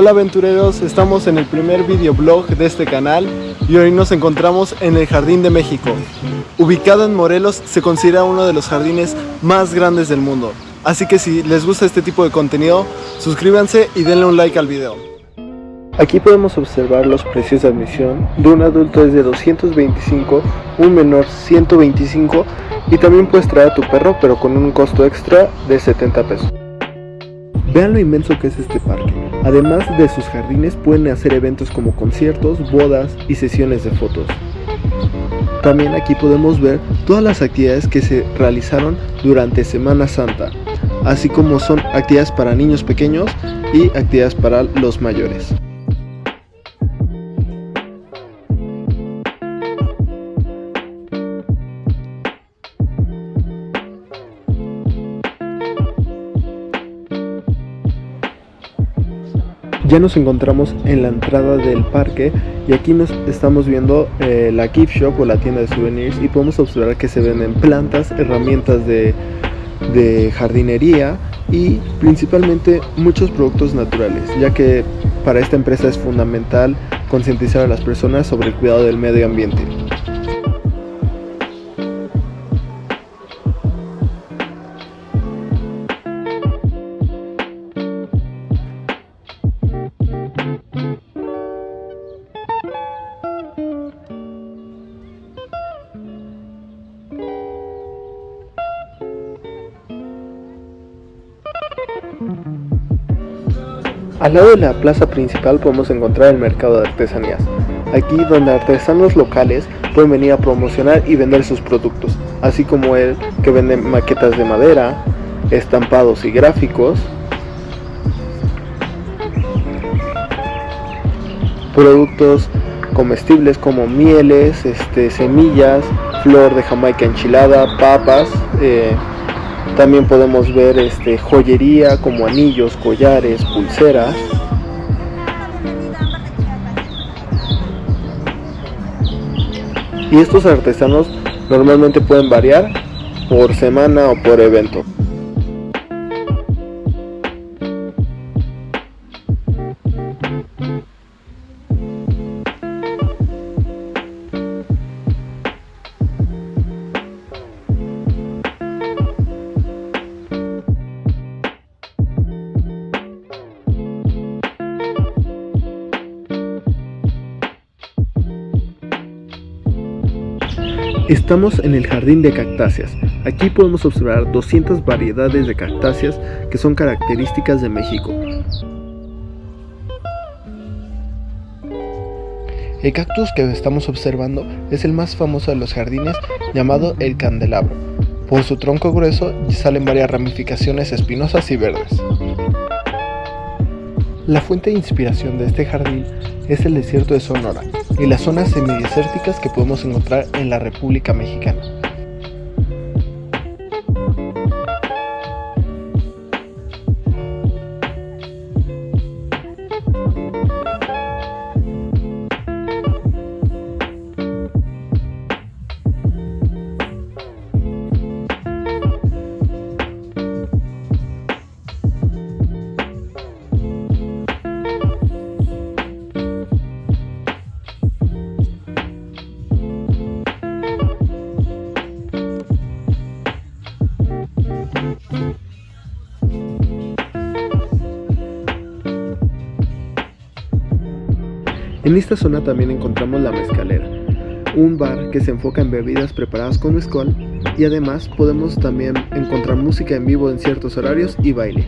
Hola aventureros, estamos en el primer videoblog de este canal y hoy nos encontramos en el Jardín de México. Ubicado en Morelos, se considera uno de los jardines más grandes del mundo. Así que si les gusta este tipo de contenido, suscríbanse y denle un like al video. Aquí podemos observar los precios de admisión. De un adulto es de 225, un menor 125 y también puedes traer a tu perro pero con un costo extra de 70 pesos. Vean lo inmenso que es este parque. Además de sus jardines pueden hacer eventos como conciertos, bodas y sesiones de fotos. También aquí podemos ver todas las actividades que se realizaron durante Semana Santa, así como son actividades para niños pequeños y actividades para los mayores. Ya nos encontramos en la entrada del parque y aquí nos estamos viendo eh, la gift shop o la tienda de souvenirs y podemos observar que se venden plantas, herramientas de, de jardinería y principalmente muchos productos naturales, ya que para esta empresa es fundamental concientizar a las personas sobre el cuidado del medio ambiente. Al lado de la plaza principal podemos encontrar el mercado de artesanías, aquí donde artesanos locales pueden venir a promocionar y vender sus productos, así como el que vende maquetas de madera, estampados y gráficos, productos comestibles como mieles, este, semillas, flor de jamaica enchilada, papas, eh, también podemos ver este, joyería como anillos, collares, pulseras. Y estos artesanos normalmente pueden variar por semana o por evento. Estamos en el jardín de cactáceas. Aquí podemos observar 200 variedades de cactáceas que son características de México. El cactus que estamos observando es el más famoso de los jardines llamado el candelabro. Por su tronco grueso salen varias ramificaciones espinosas y verdes. La fuente de inspiración de este jardín es el desierto de Sonora, y las zonas semidesérticas que podemos encontrar en la República Mexicana. En esta zona también encontramos la mezcalera, un bar que se enfoca en bebidas preparadas con mezcal y además podemos también encontrar música en vivo en ciertos horarios y baile.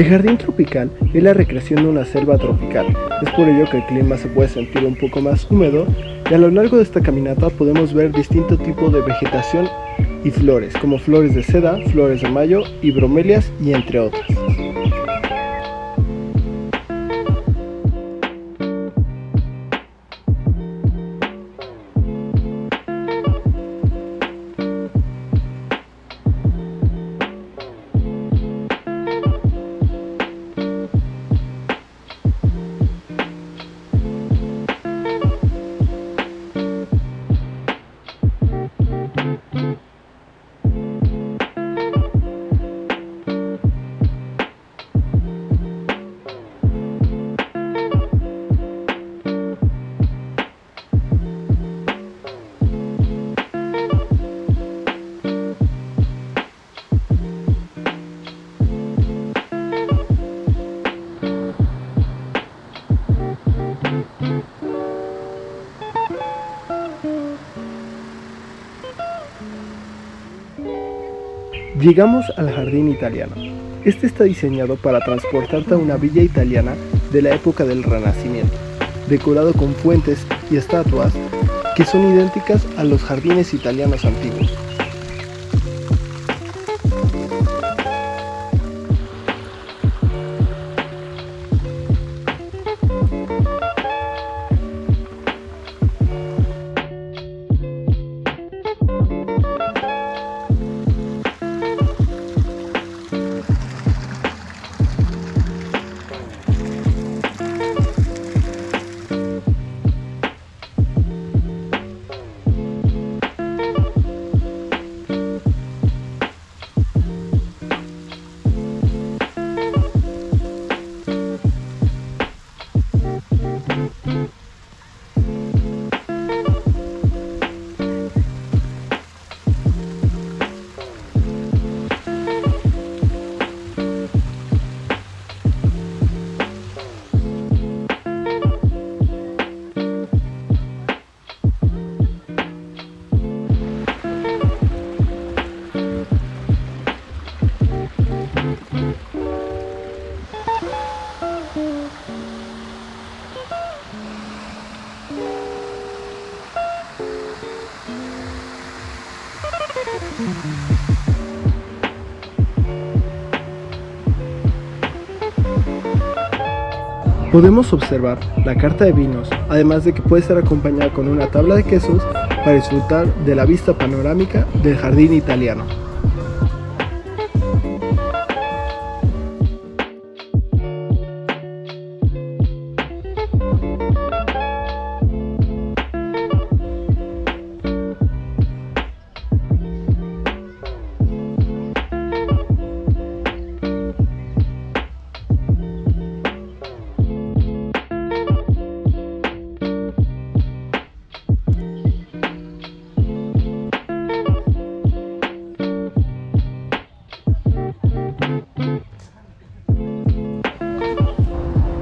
El jardín tropical es la recreación de una selva tropical, es por ello que el clima se puede sentir un poco más húmedo y a lo largo de esta caminata podemos ver distintos tipos de vegetación y flores, como flores de seda, flores de mayo y bromelias y entre otras. Llegamos al jardín italiano. Este está diseñado para transportarte a una villa italiana de la época del Renacimiento, decorado con fuentes y estatuas que son idénticas a los jardines italianos antiguos. Podemos observar la carta de vinos, además de que puede ser acompañada con una tabla de quesos para disfrutar de la vista panorámica del jardín italiano.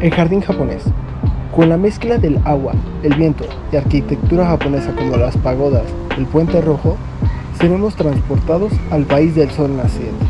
El jardín japonés. Con la mezcla del agua, el viento y arquitectura japonesa como las pagodas, el puente rojo, seremos transportados al país del sol naciente.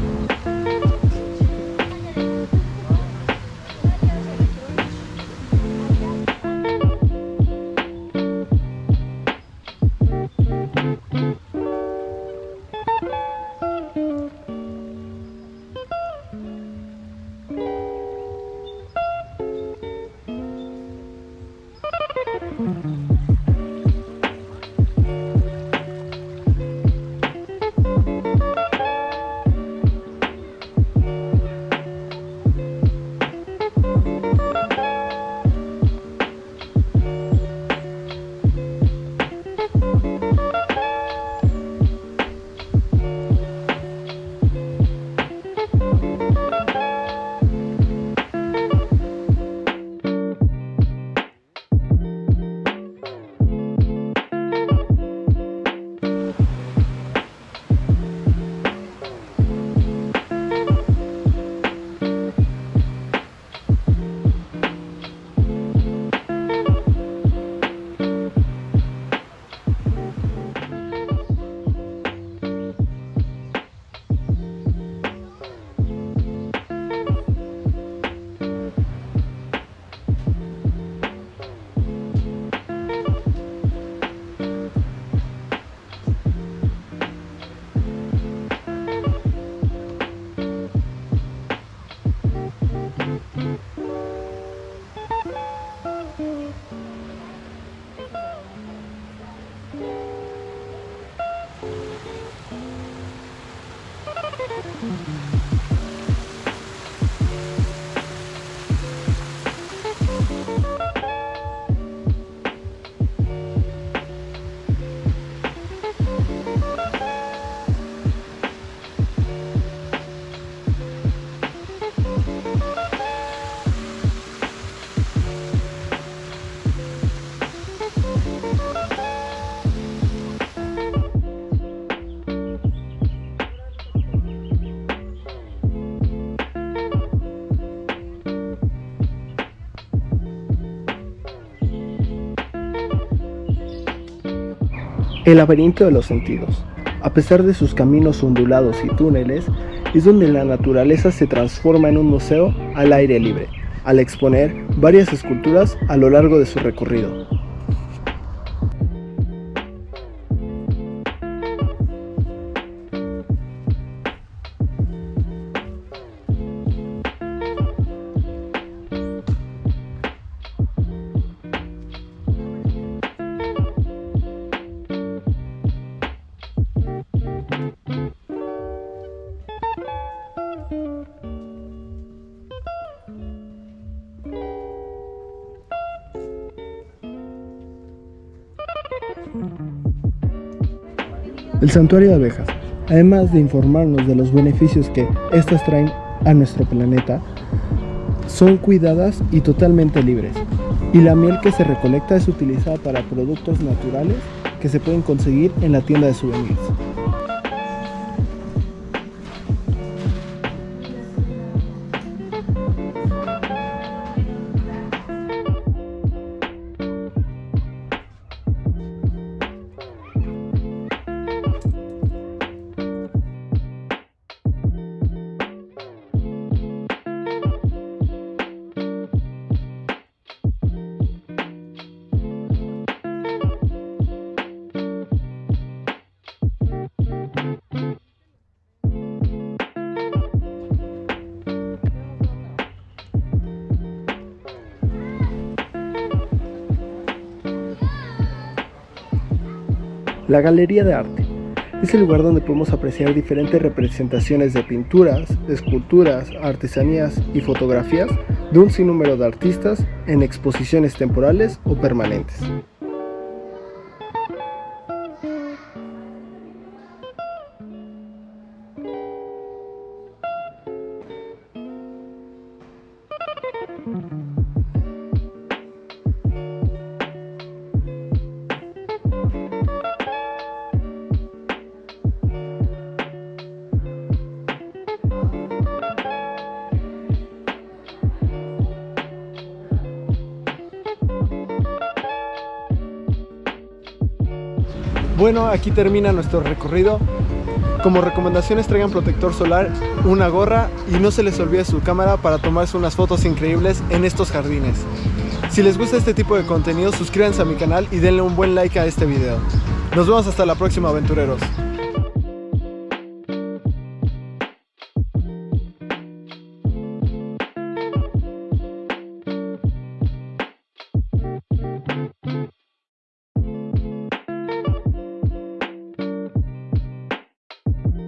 El laberinto de los sentidos. A pesar de sus caminos ondulados y túneles, es donde la naturaleza se transforma en un museo al aire libre, al exponer varias esculturas a lo largo de su recorrido. El santuario de abejas, además de informarnos de los beneficios que estas traen a nuestro planeta, son cuidadas y totalmente libres. Y la miel que se recolecta es utilizada para productos naturales que se pueden conseguir en la tienda de souvenirs. La Galería de Arte es el lugar donde podemos apreciar diferentes representaciones de pinturas, esculturas, artesanías y fotografías de un sinnúmero de artistas en exposiciones temporales o permanentes. Bueno, aquí termina nuestro recorrido. Como recomendaciones traigan protector solar, una gorra y no se les olvide su cámara para tomarse unas fotos increíbles en estos jardines. Si les gusta este tipo de contenido, suscríbanse a mi canal y denle un buen like a este video. Nos vemos hasta la próxima aventureros.